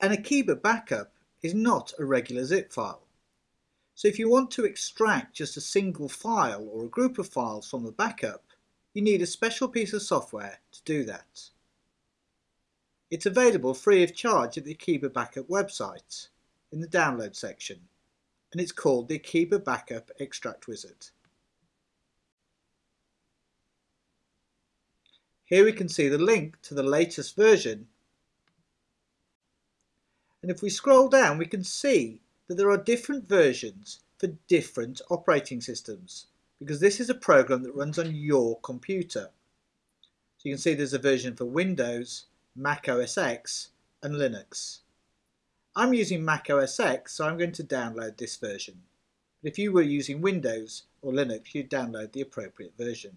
An Akeeba backup is not a regular zip file. So if you want to extract just a single file or a group of files from the backup, you need a special piece of software to do that. It's available free of charge at the Akeeba Backup website in the download section and it's called the Akeeba Backup Extract Wizard. Here we can see the link to the latest version and if we scroll down we can see that there are different versions for different operating systems because this is a program that runs on your computer. So you can see there's a version for Windows, Mac OS X and Linux. I'm using Mac OS X so I'm going to download this version. But if you were using Windows or Linux you'd download the appropriate version.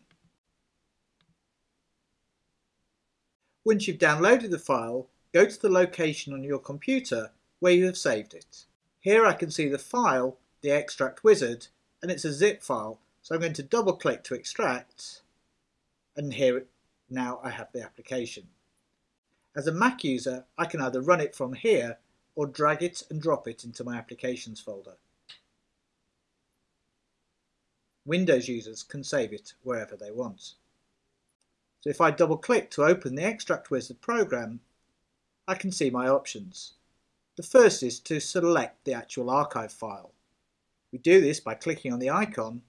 Once you've downloaded the file, go to the location on your computer where you have saved it. Here I can see the file, the extract wizard, and it's a zip file. So I'm going to double click to extract, and here now I have the application. As a Mac user, I can either run it from here or drag it and drop it into my applications folder. Windows users can save it wherever they want. So if I double click to open the Extract Wizard program, I can see my options. The first is to select the actual archive file. We do this by clicking on the icon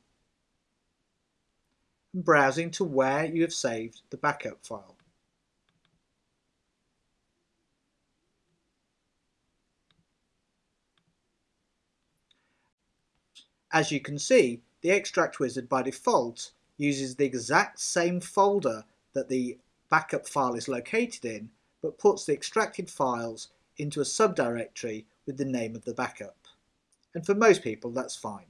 and browsing to where you have saved the backup file. As you can see, the Extract Wizard by default uses the exact same folder that the backup file is located in, but puts the extracted files into a subdirectory with the name of the backup. And for most people that's fine.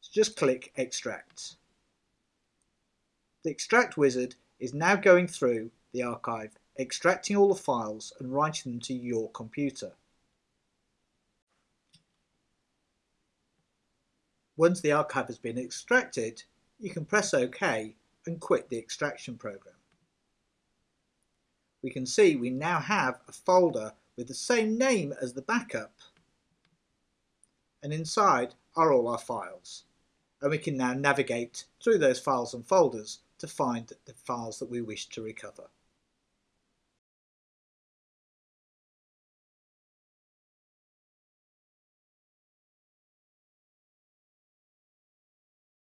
So just click extract. The extract wizard is now going through the archive, extracting all the files and writing them to your computer. Once the archive has been extracted, you can press OK and quit the extraction program. We can see we now have a folder with the same name as the backup. And inside are all our files. And we can now navigate through those files and folders to find the files that we wish to recover.